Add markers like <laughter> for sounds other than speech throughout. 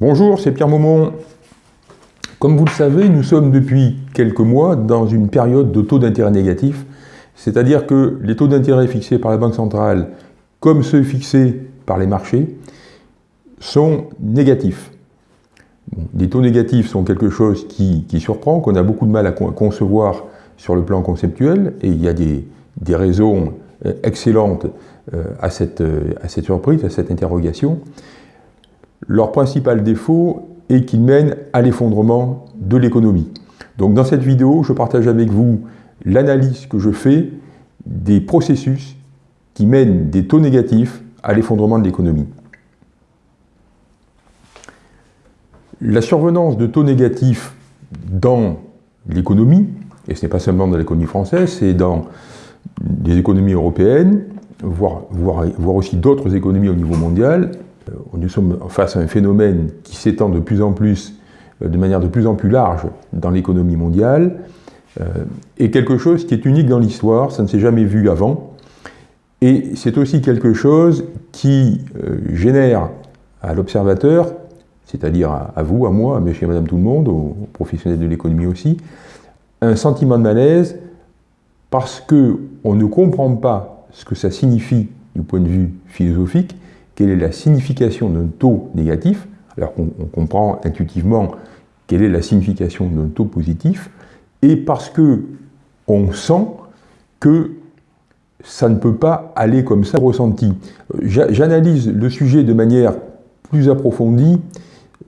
Bonjour, c'est Pierre Maumont. Comme vous le savez, nous sommes depuis quelques mois dans une période de taux d'intérêt négatif, c'est-à-dire que les taux d'intérêt fixés par la Banque centrale, comme ceux fixés par les marchés, sont négatifs. les taux négatifs sont quelque chose qui, surprend, qu'on a beaucoup de mal à concevoir sur le plan conceptuel, et il y a des, raisons euh, excellentes euh, euh, à cette surprise, à cette interrogation. Leur principal défaut est qu'ils mènent à l'effondrement de l'économie. Donc dans cette vidéo, je partage avec vous l'analyse que je fais des processus qui mènent des taux négatifs à l'effondrement de l'économie. La survenance de taux négatifs dans l'économie, et ce n'est pas seulement dans l'économie française, c'est dans des économies européennes, voire, voire aussi d'autres économies au niveau mondial, nous sommes face à un phénomène qui s'étend de plus en plus, euh, de manière de plus en plus large dans l'économie mondiale, euh, et quelque chose qui est unique dans l'histoire, ça ne s'est jamais vu avant, et c'est aussi quelque chose qui génère à l'observateur, c'est-à-dire à, vous, à moi, à monsieur et madame tout le monde, aux, professionnels de l'économie aussi, un sentiment de malaise parce qu'on ne comprend pas ce que ça signifie du point de vue philosophique, quelle est la signification d'un taux négatif, alors qu'on comprend intuitivement quelle est la signification d'un taux positif, et parce que on sent que ça ne peut pas aller comme ça ressenti. J'analyse le sujet de manière plus approfondie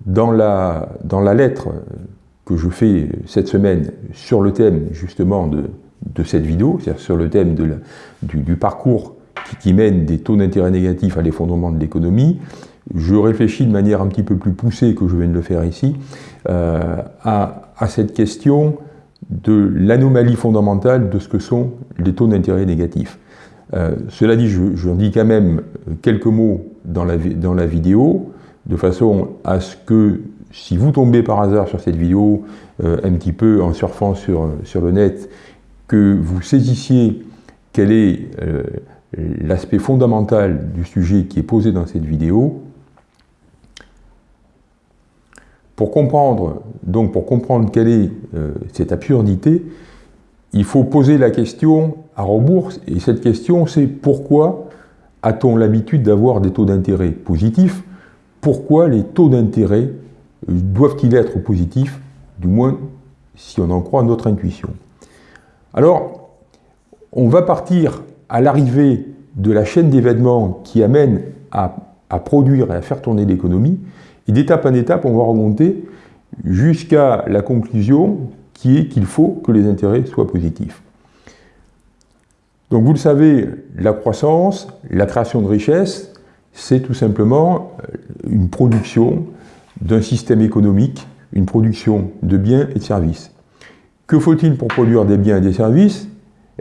dans la, dans la lettre que je fais cette semaine sur le thème justement de, de cette vidéo, c'est-à-dire sur le thème de du, parcours qui, mène des taux d'intérêt négatifs à l'effondrement de l'économie, je réfléchis de manière un petit peu plus poussée que je viens de le faire ici, euh, à, cette question de l'anomalie fondamentale de ce que sont les taux d'intérêt négatifs. Euh, cela dit, je, dis quand même quelques mots dans la, vidéo, de façon à ce que si vous tombez par hasard sur cette vidéo, euh, un petit peu en surfant sur, sur le net, que vous saisissiez quelle est l'aspect fondamental du sujet qui est posé dans cette vidéo. Pour comprendre, donc pour comprendre quelle est euh, cette absurdité, il faut poser la question à rebours, et cette question c'est pourquoi a-t-on l'habitude d'avoir des taux d'intérêt positifs? Pourquoi les taux d'intérêt euh, doivent-ils être positifs? Du moins, si on en croit notre intuition. Alors, on va partir à l'arrivée de la chaîne d'événements qui amène à, produire et à faire tourner l'économie, et d'étape en étape, on va remonter jusqu'à la conclusion qui est qu'il faut que les intérêts soient positifs. Donc vous le savez, la croissance, la création de richesse, c'est tout simplement euh, une production d'un système économique, une production de biens et de services. Que faut-il pour produire des biens et des services?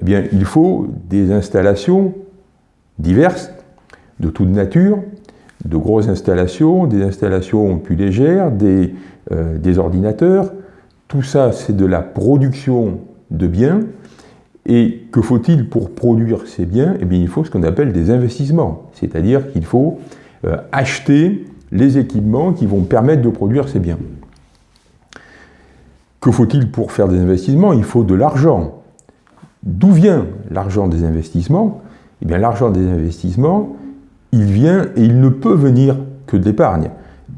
Eh bien, il faut des installations diverses, de toute nature, de grosses installations, des installations plus légères, des, euh, ordinateurs. Tout ça, c'est de la production de biens. Et que faut-il pour produire ces biens? Eh bien, il faut ce qu'on appelle des investissements. C'est-à-dire qu'il faut euh, acheter les équipements qui vont permettre de produire ces biens. Que faut-il pour faire des investissements? Il faut de l'argent. D'où vient l'argent des investissements? Eh bien, l'argent des investissements, il vient et il ne peut venir que de l'épargne.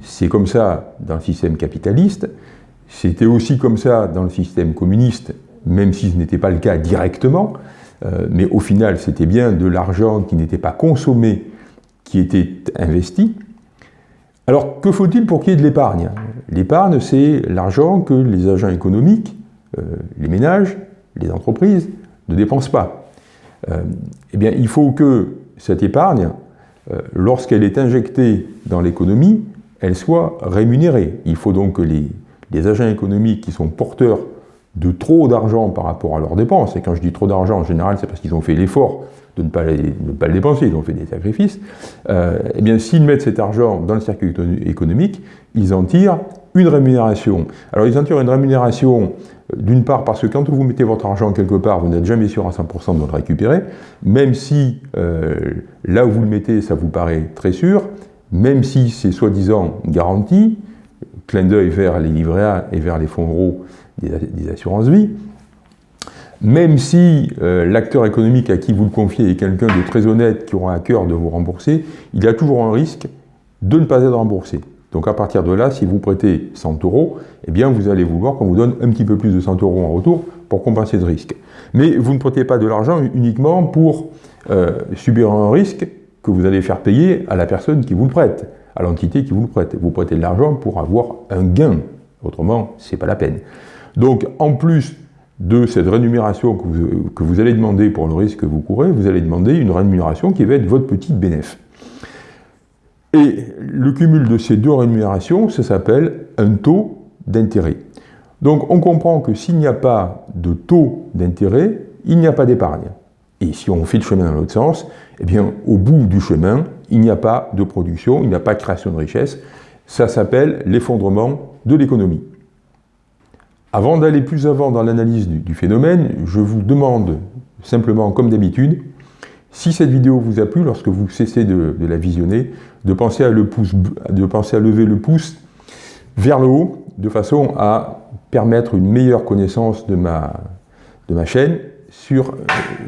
C'est comme ça dans le système capitaliste, c'était aussi comme ça dans le système communiste, même si ce n'était pas le cas directement, euh, mais au final, c'était bien de l'argent qui n'était pas consommé, qui était investi. Alors, que faut-il pour qu'il y ait de l'épargne? L'épargne, c'est l'argent que les agents économiques, euh, les ménages, les entreprises, ne dépense pas. Euh, eh bien, il faut que cette épargne, euh, lorsqu'elle est injectée dans l'économie, elle soit rémunérée. Il faut donc que les, agents économiques qui sont porteurs de trop d'argent par rapport à leurs dépenses, et quand je dis trop d'argent, en général, c'est parce qu'ils ont fait l'effort de ne pas, le dépenser, ils ont fait des sacrifices, euh, eh bien, s'ils mettent cet argent dans le circuit économique, ils en tirent une rémunération. Alors, ils en tirent une rémunération d'une part parce que quand vous mettez votre argent quelque part, vous n'êtes jamais sûr à 100% de le récupérer, même si euh, là où vous le mettez, ça vous paraît très sûr, même si c'est soi-disant garanti, clin d'œil vers les livrets et vers les fonds euros des, assurances vie. Même si euh, l'acteur économique à qui vous le confiez est quelqu'un de très honnête qui aura à cœur de vous rembourser, il y a toujours un risque de ne pas être remboursé. Donc à partir de là, si vous prêtez 100 euros, eh bien vous allez vouloir qu'on vous donne un petit peu plus de 100 euros en retour pour compenser ce risque. Mais vous ne prêtez pas de l'argent uniquement pour euh, subir un risque que vous allez faire payer à la personne qui vous le prête, à l'entité qui vous le prête. Vous prêtez de l'argent pour avoir un gain. Autrement, ce n'est pas la peine. Donc, en plus de cette rémunération que vous, allez demander pour le risque que vous courez, vous allez demander une rémunération qui va être votre petite bénéfice. Et le cumul de ces deux rémunérations, ça s'appelle un taux d'intérêt. Donc on comprend que s'il n'y a pas de taux d'intérêt, il n'y a pas d'épargne. Et si on fait le chemin dans l'autre sens, eh bien au bout du chemin, il n'y a pas de production, il n'y a pas de création de richesse. Ça s'appelle l'effondrement de l'économie. Avant d'aller plus avant dans l'analyse du, phénomène, je vous demande simplement, comme d'habitude, si cette vidéo vous a plu, lorsque vous cessez de, la visionner, de penser, à lever le pouce vers le haut, de façon à permettre une meilleure connaissance de ma, chaîne sur euh,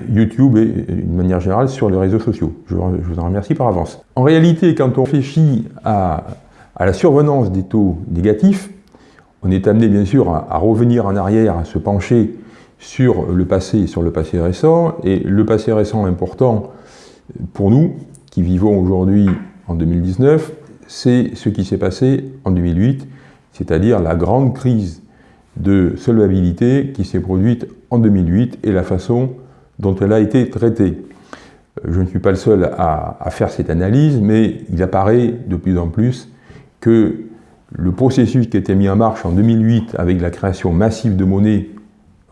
YouTube et d'une manière générale sur les réseaux sociaux. Je, vous en remercie par avance. En réalité, quand on réfléchit à la survenance des taux négatifs, on est amené bien sûr à, revenir en arrière, à se pencher sur le passé et sur le passé récent. Et le passé récent important pour nous, qui vivons aujourd'hui en 2019, c'est ce qui s'est passé en 2008, c'est-à-dire la grande crise de solvabilité qui s'est produite en 2008 et la façon dont elle a été traitée. Je ne suis pas le seul à, faire cette analyse, mais il apparaît de plus en plus que le processus qui été mis en marche en 2008 avec la création massive de monnaie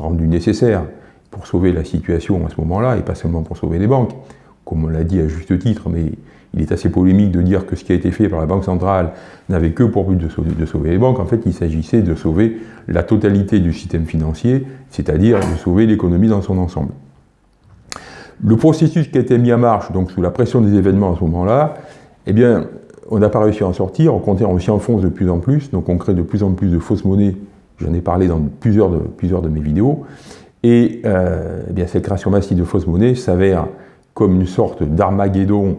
rendue nécessaire pour sauver la situation à ce moment-là, et pas seulement pour sauver les banques, comme on l'a dit à juste titre, mais il est assez polémique de dire que ce qui a été fait par la Banque centrale n'avait que pour but de sauver, les banques. En fait, il s'agissait de sauver la totalité du système financier, c'est-à-dire de sauver l'économie dans son ensemble. Le processus qui a été mis en marche, donc sous la pression des événements à ce moment-là, eh bien, on n'a pas réussi à en sortir, on s'y enfonce de plus en plus, donc on crée de plus en plus de fausses monnaies, j'en ai parlé dans plusieurs de, plusieurs de mes vidéos, et euh, eh bien, cette création massive de fausses monnaies s'avère comme une sorte d'armageddon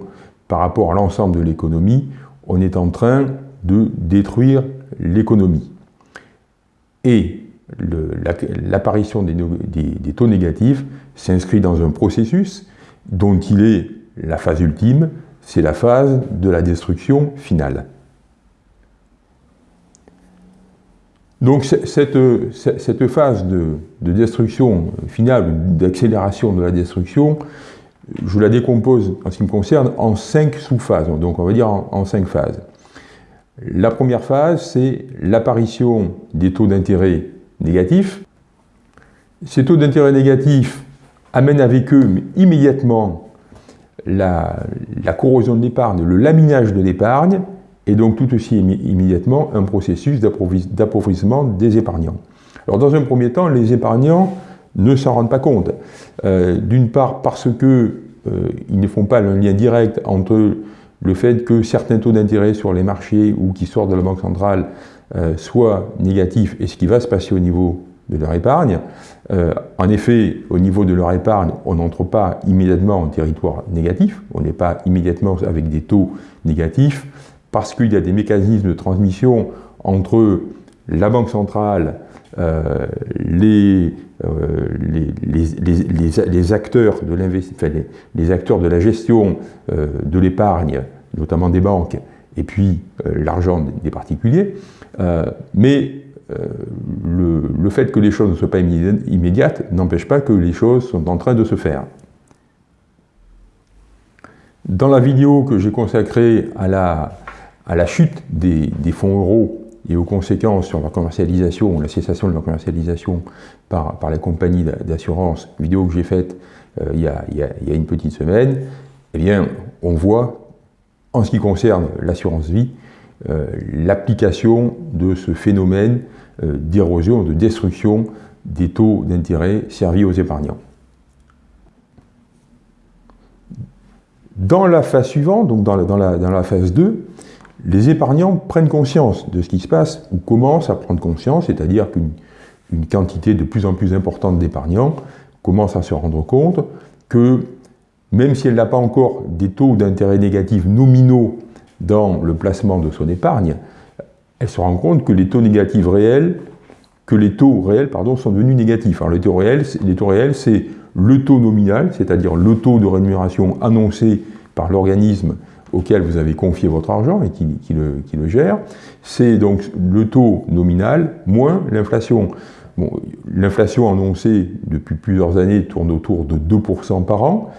par rapport à l'ensemble de l'économie, on est en train de détruire l'économie. Et l'apparition des taux négatifs s'inscrit dans un processus dont il est la phase ultime, c'est la phase de la destruction finale. Donc cette, phase de, destruction finale, d'accélération de la destruction, je la décompose, en ce qui me concerne, en cinq sous-phases, donc on va dire en cinq phases. La première phase, c'est l'apparition des taux d'intérêt négatifs. Ces taux d'intérêt négatifs amènent avec eux immédiatement la, corrosion de l'épargne, le laminage de l'épargne, et donc tout aussi immédiatement un processus d'appauvrissement des épargnants. Alors dans un premier temps, les épargnants ne s'en rendent pas compte. Euh, d'une part parce qu'ils euh, ne font pas un lien direct entre le fait que certains taux d'intérêt sur les marchés ou qui sortent de la Banque centrale euh, soient négatifs et ce qui va se passer au niveau de leur épargne. Euh, en effet, au niveau de leur épargne, on n'entre pas immédiatement en territoire négatif, on n'est pas immédiatement avec des taux négatifs, parce qu'il y a des mécanismes de transmission entre la Banque centrale, euh, les, euh, acteurs de la gestion de l'épargne, notamment des banques, et puis l'argent des particuliers. mais euh, le, fait que les choses ne soient pas immédiates n'empêche pas que les choses sont en train de se faire. Dans la vidéo que j'ai consacrée à la, à la chute des, fonds euros et aux conséquences sur leur commercialisation, la cessation de leur commercialisation par, par les compagnies d'assurance, vidéo que j'ai faite euh, il, y a, il, une petite semaine, eh bien, on voit, en ce qui concerne l'assurance vie, euh, l'application de ce phénomène euh, d'érosion, de destruction des taux d'intérêt servis aux épargnants. Dans la phase suivante, donc dans la, phase 2, les épargnants prennent conscience de ce qui se passe, ou commencent à prendre conscience, c'est-à-dire qu'une quantité de plus en plus importante d'épargnants commence à se rendre compte que même si elle n'a pas encore des taux d'intérêt négatifs nominaux dans le placement de son épargne, elle se rend compte que les taux négatifs réels, que les taux réels sont devenus négatifs. Alors les les taux réels, c'est le taux nominal, c'est-à-dire le taux de rémunération annoncé par l'organisme auquel vous avez confié votre argent et qui, le, le, gère, c'est donc le taux nominal moins l'inflation. Bon, l'inflation annoncée depuis plusieurs années tourne autour de 2% par an.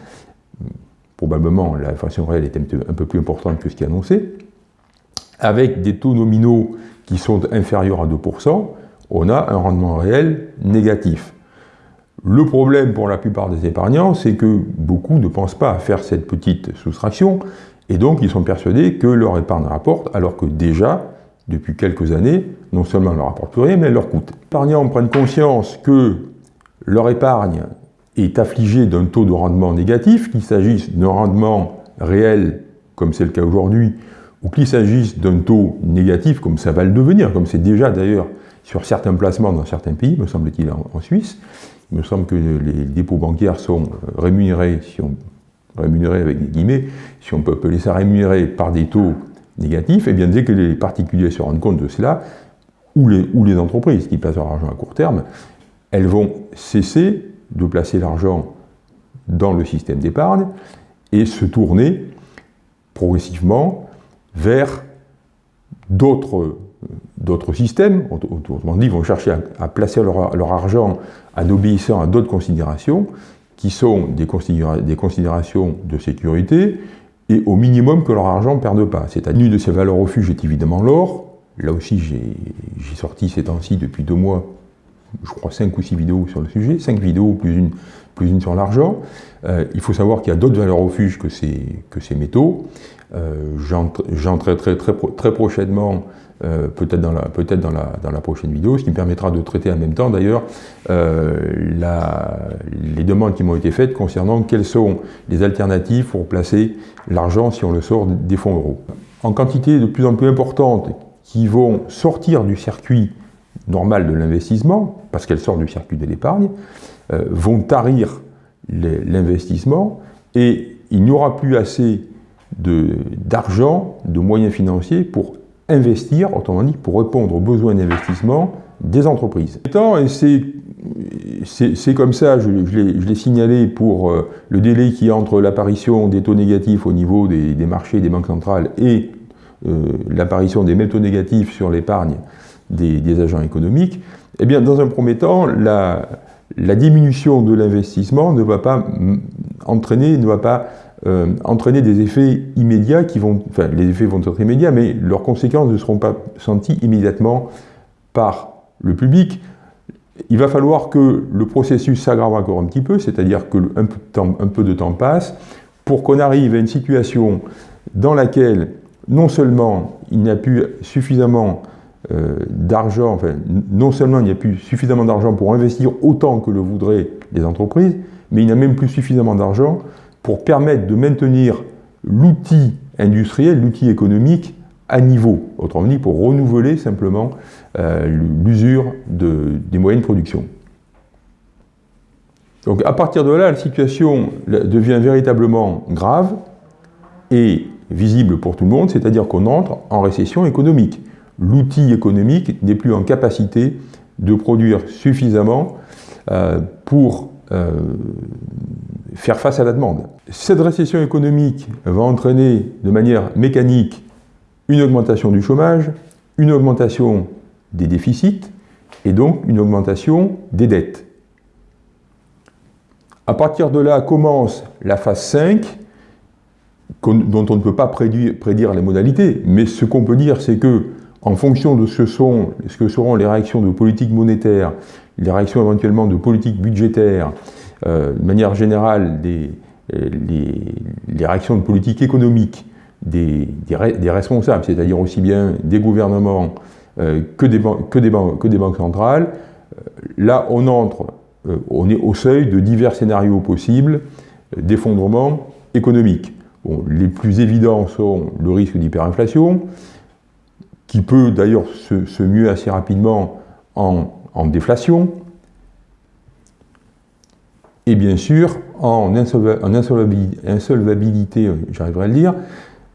Probablement, l'inflation réelle est un peu plus importante que ce qui est annoncé. Avec des taux nominaux qui sont inférieurs à 2%, on a un rendement réel négatif. Le problème pour la plupart des épargnants, c'est que beaucoup ne pensent pas à faire cette petite soustraction, et donc ils sont persuadés que leur épargne rapporte, alors que déjà, depuis quelques années, non seulement elle ne leur rapporte plus rien, mais elle leur coûte. Les épargnants prennent conscience que leur épargne est affligée d'un taux de rendement négatif, qu'il s'agisse d'un rendement réel, comme c'est le cas aujourd'hui, ou qu'il s'agisse d'un taux négatif, comme ça va le devenir, comme c'est déjà d'ailleurs sur certains placements dans certains pays, me semble-t-il en Suisse, il me semble que les dépôts bancaires sont euh, rémunérés, si on, rémunérés avec des guillemets, si on peut appeler ça rémunérés par des taux négatifs, et eh bien dès que les particuliers se rendent compte de cela, ou les, entreprises qui placent leur argent à court terme, elles vont cesser de placer l'argent dans le système d'épargne et se tourner progressivement vers d'autres systèmes, autrement dit, vont chercher à, placer leur, argent en obéissant à d'autres considérations, qui sont des, considérations de sécurité, et au minimum que leur argent ne perde pas. C'est-à-dire, une de ces valeurs refuge est évidemment l'or. Là aussi, j'ai sorti ces temps-ci, depuis deux mois, je crois, cinq ou six vidéos sur le sujet, cinq vidéos plus une, plus une sur l'argent. Euh, il faut savoir qu'il y a d'autres valeurs refuges que ces, que ces métaux. Euh, traiterai très, très prochainement euh, peut-être dans, la, peut dans, la, dans la prochaine vidéo, ce qui me permettra de traiter en même temps d'ailleurs euh, les demandes qui m'ont été faites concernant quelles sont les alternatives pour placer l'argent si on le sort des fonds euros. En quantité de plus en plus importante qui vont sortir du circuit normal de l'investissement, parce qu'elles sortent du circuit de l'épargne, euh, vont tarir l'investissement et il n'y aura plus assez d'argent, de, de moyens financiers pour investir, autrement dit, pour répondre aux besoins d'investissement des entreprises. Et c'est comme ça, je, l'ai signalé pour euh, le délai qui est entre l'apparition des taux négatifs au niveau des, marchés des banques centrales et euh, l'apparition des mêmes taux négatifs sur l'épargne des, agents économiques. Eh bien, dans un premier temps, la diminution de l'investissement ne va pas entraîner, ne va pas euh, entraîner des effets immédiats qui vont, enfin les effets vont être immédiats, mais leurs conséquences ne seront pas senties immédiatement par le public. Il va falloir que le processus s'aggrave encore un petit peu, c'est-à-dire que un peu, de temps, passe, pour qu'on arrive à une situation dans laquelle non seulement il n'y a plus suffisamment euh, d'argent, enfin, non seulement il n'y a plus suffisamment d'argent pour investir autant que le voudraient les entreprises, mais il n'y a même plus suffisamment d'argent pour permettre de maintenir l'outil industriel, l'outil économique à niveau, autrement dit pour renouveler simplement euh, l'usure des moyens de production. Donc à partir de là, la situation devient véritablement grave et visible pour tout le monde, c'est-à-dire qu'on entre en récession économique. L'outil économique n'est plus en capacité de produire suffisamment euh, pour euh, faire face à la demande. Cette récession économique va entraîner de manière mécanique une augmentation du chômage, une augmentation des déficits et donc une augmentation des dettes. À partir de là commence la phase 5, dont on ne peut pas prédire, les modalités, mais ce qu'on peut dire, c'est que, en fonction de ce, ce que seront les réactions de politique monétaire, les réactions éventuellement de politique budgétaire, euh, de manière générale, des, les, réactions de politique économique des, des, responsables, c'est-à-dire aussi bien des gouvernements euh, que, des que, des que, des banques centrales, euh, là on entre, on est au seuil de divers scénarios possibles d'effondrement économique. les plus évidents sont le risque d'hyperinflation, qui peut d'ailleurs se, muer assez rapidement en, déflation, et bien sûr en, insolvabilité, j'arriverai à le dire,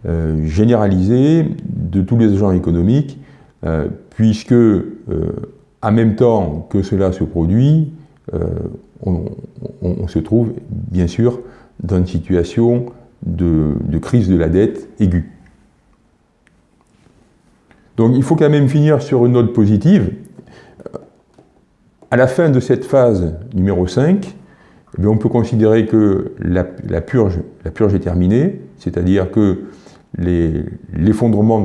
euh, généralisée de tous les agents économiques, euh, puisque euh, en même temps que cela se produit, on, se trouve bien sûr dans une situation de, crise de la dette aiguë. Donc il faut quand même finir sur une note positive. À la fin de cette phase numéro 5, eh on peut considérer que la, purge, est terminée, c'est-à-dire que l'effondrement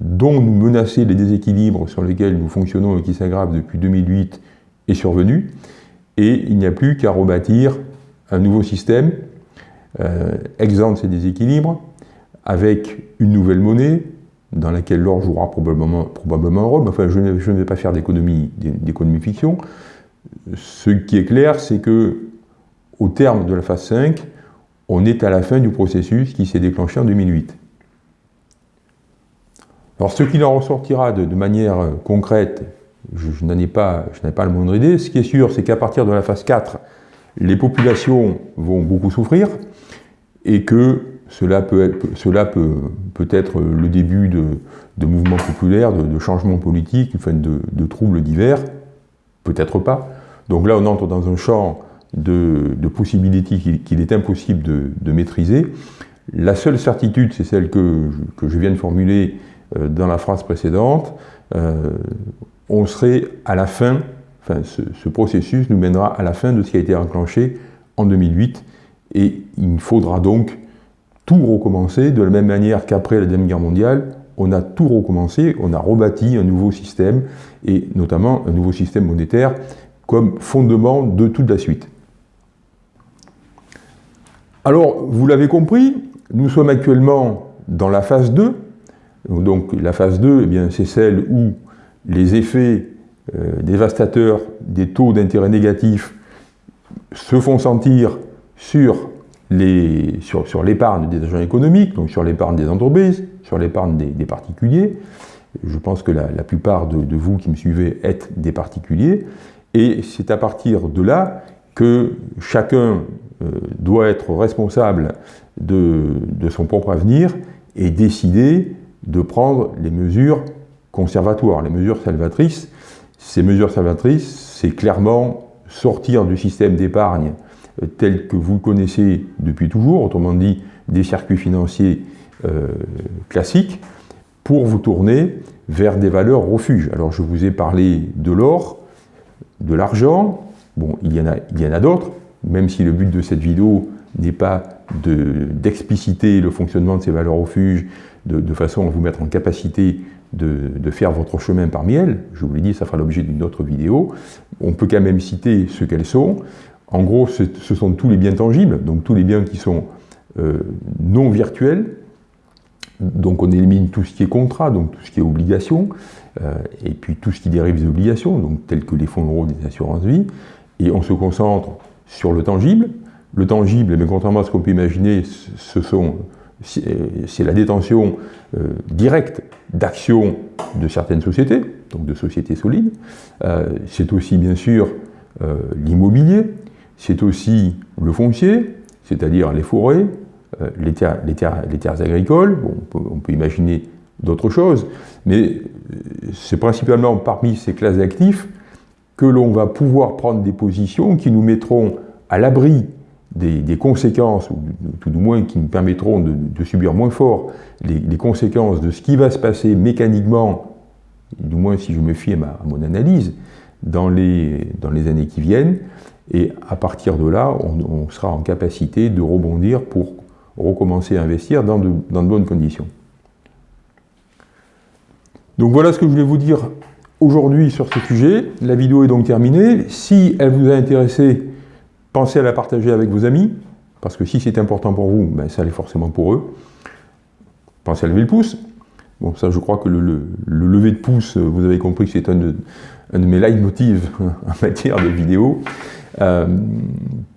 dont, nous menaçaient les déséquilibres sur lesquels nous fonctionnons et qui s'aggravent depuis 2008 est survenu, et il n'y a plus qu'à rebâtir un nouveau système euh, exempt de ces déséquilibres, avec une nouvelle monnaie, dans laquelle l'or jouera probablement, probablement un rôle, enfin je ne, je ne vais pas faire d'économie fiction. Ce qui est clair, c'est que au terme de la phase 5, on est à la fin du processus qui s'est déclenché en 2008. Alors ce qui en ressortira de, manière concrète, je, n'en ai, pas, pas la moindre idée. Ce qui est sûr, c'est qu'à partir de la phase 4, les populations vont beaucoup souffrir et que cela peut être, cela peut, peut être le début de, mouvements populaires, de, changements politiques, de, troubles divers, peut-être pas. Donc là, on entre dans un champ de, possibilités qu'il est impossible de, maîtriser. La seule certitude, c'est celle que je, viens de formuler euh, dans la phrase précédente. Euh, on serait à la fin, enfin ce, ce processus nous mènera à la fin de ce qui a été enclenché en 2008 et il faudra donc tout recommencer de la même manière qu'après la Deuxième Guerre mondiale, on a tout recommencé, on a rebâti un nouveau système, et notamment un nouveau système monétaire comme fondement de toute la suite. Alors, vous l'avez compris, nous sommes actuellement dans la phase 2. Donc la phase 2, eh c'est celle où les effets euh, dévastateurs des taux d'intérêt négatifs se font sentir sur l'épargne des agents économiques, donc sur l'épargne des entreprises, sur l'épargne des, particuliers. Je pense que la, plupart de, vous qui me suivez êtes des particuliers. Et c'est à partir de là que chacun doit être responsable de, son propre avenir et décider de prendre les mesures conservatoires, les mesures salvatrices. Ces mesures salvatrices, c'est clairement sortir du système d'épargne euh, tel que vous connaissez depuis toujours, autrement dit des circuits financiers euh, classiques, pour vous tourner vers des valeurs refuges. Alors je vous ai parlé de l'or, de l'argent, bon, il y en a, a d'autres, même si le but de cette vidéo n'est pas d'expliciter le fonctionnement de ces valeurs refuges de, façon à vous mettre en capacité de, de, faire votre chemin parmi elles. Je vous l'ai dit, ça fera l'objet d'une autre vidéo. On peut quand même citer ce qu'elles sont. En gros, ce sont tous les biens tangibles, donc tous les biens qui sont euh, non virtuels. Donc on élimine tout ce qui est contrat, donc tout ce qui est obligation, euh, et puis tout ce qui dérive des obligations, donc tels que les fonds euros des assurances-vie, et on se concentre sur le tangible. Le tangible, mais contrairement à ce qu'on peut imaginer, c'est la détention euh, directe d'actions de certaines sociétés, donc de sociétés solides. c'est aussi bien sûr l'immobilier, c'est aussi le foncier, c'est-à-dire les forêts, euh, les, terres, les, terres, agricoles, on, peut, imaginer d'autres choses, mais euh, c'est principalement parmi ces classes d'actifs que l'on va pouvoir prendre des positions qui nous mettront à l'abri des, conséquences, ou tout du moins qui nous permettront de, subir moins fort les, conséquences de ce qui va se passer mécaniquement, du moins si je me fie à, mon analyse, dans les, dans les années qui viennent, et à partir de là, on, sera en capacité de rebondir pour recommencer à investir dans de, bonnes conditions. Donc voilà ce que je voulais vous dire aujourd'hui sur ce sujet. La vidéo est donc terminée. Si elle vous a intéressé, pensez à la partager avec vos amis, parce que si c'est important pour vous, ben ça l'est forcément pour eux. Pensez à lever le pouce. Bon, ça, je crois que le, le, lever de pouce, vous avez compris que c'est un de, un de mes leitmotivs <laughs> en matière de vidéo. Euh,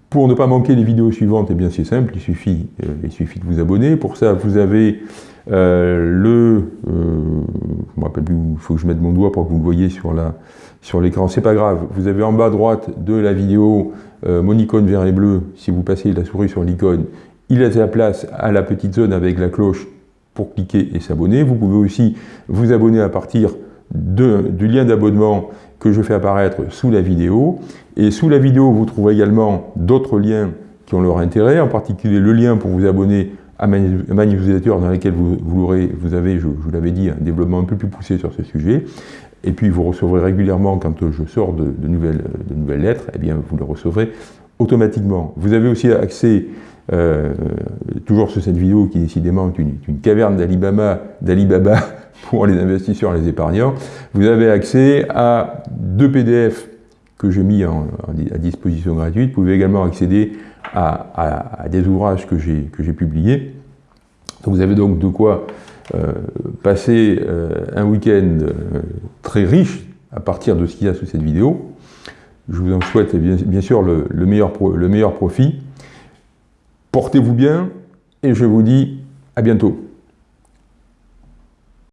Pour ne pas manquer les vidéos suivantes, eh bien c'est simple, il suffit, euh, il suffit de vous abonner. Pour ça, vous avez le... je me rappelle plus, il faut que je mette mon doigt pour que vous le voyez sur la sur l'écran. C'est pas grave, vous avez en bas à droite de la vidéo mon icône vert et bleu. Si vous passez la souris sur l'icône, il laisse la place à la petite zone avec la cloche pour cliquer et s'abonner. Vous pouvez aussi vous abonner à partir du lien d'abonnement que je fais apparaître sous la vidéo. Et sous la vidéo, vous trouverez également d'autres liens qui ont leur intérêt, en particulier le lien pour vous abonner à ma newsletter dans laquelle vous, vous, vous avez, je, vous l'avais dit, un développement un peu plus poussé sur ce sujet. Et puis vous recevrez régulièrement, quand je sors de, nouvelles, de nouvelles lettres, eh bien vous le recevrez automatiquement. Vous avez aussi accès euh, toujours sur cette vidéo qui décidément est une, caverne d'Alibaba <laughs> pour les investisseurs et les épargnants, vous avez accès à deux PDF que j'ai mis à disposition gratuite. Vous pouvez également accéder à, des ouvrages que j'ai publiés. vous avez donc de quoi euh, passer euh, un week-end très riche à partir de ce qu'il y a sous cette vidéo. Je vous en souhaite bien, sûr le, meilleur le meilleur profit. Portez-vous bien et je vous dis à bientôt.